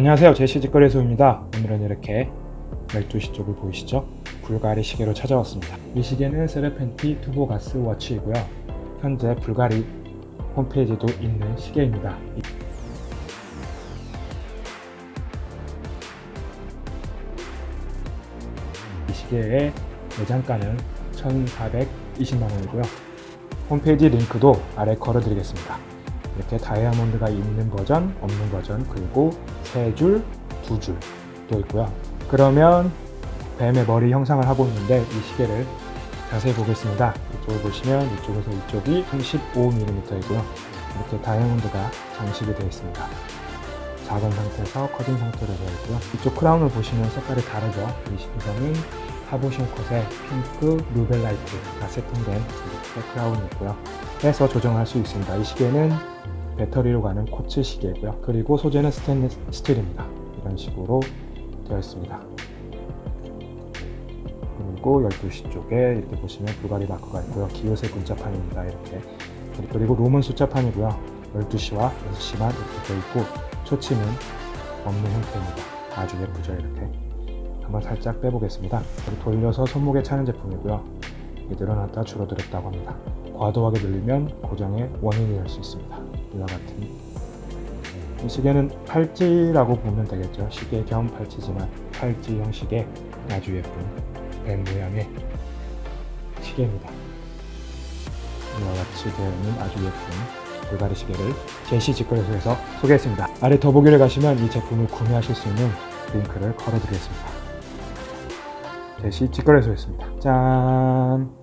안녕하세요. 제시직거래소입니다. 오늘은 이렇게 12시 쪽을 보이시죠? 불가리 시계로 찾아왔습니다. 이 시계는 세레펜티 투보 가스 워치이고요. 현재 불가리 홈페이지도 있는 시계입니다. 이- 이 시계의 매장가는 1420만원이고요. 홈페이지 링크도 아래 걸어드리겠습니다 이렇게 다이아몬드가 있는 버전, 없는 버전, 그리고 세 줄, 두 줄 또 있고요. 그러면 뱀의 머리 형상을 하고 있는데 이 시계를 자세히 보겠습니다. 이쪽을 보시면 이쪽에서 이쪽이 35mm이고요. 이렇게 다이아몬드가 장식이 되어 있습니다. 작은 상태에서 커진 상태로 되어 있고요. 이쪽 크라운을 보시면 색깔이 다르죠. 이 시계는 카보숑 컷에 핑크 rubellite가 세팅된 이렇게 크라운이 있고요. 해서 조정할 수 있습니다. 이 시계는 배터리로 가는 quartz 시계고요. 그리고 소재는 스테인리스 스틸입니다. 이런 식으로 되어 있습니다. 그리고 12시 쪽에 이렇게 보시면 불가리 마크가 있고요. 기호색 문자판입니다. 이렇게. 그리고 로만 숫자판이고요. 12시와 6시만 이렇게 되어 있고 초침은 없는 형태입니다. 아주 예쁘죠 이렇게. 한번 살짝 빼보겠습니다. 그리고 돌려서 손목에 차는 제품이고요. 이게 늘어났다 줄어들었다고 합니다. 과도하게 늘리면 고장의 원인이 될 수 있습니다. 이와 같은 이 시계는 팔찌라고 보면 되겠죠. 시계 겸 팔찌지만 팔찌 형식의 아주 예쁜 뱀 모양의 시계입니다. 이와 같이 되어 있는 아주 예쁜 불가리 시계를 제시 직거래소에서 소개했습니다. 아래 더보기를 가시면 이 제품을 구매하실 수 있는 링크를 걸어드리겠습니다. 제시 직거래소였습니다. 짠!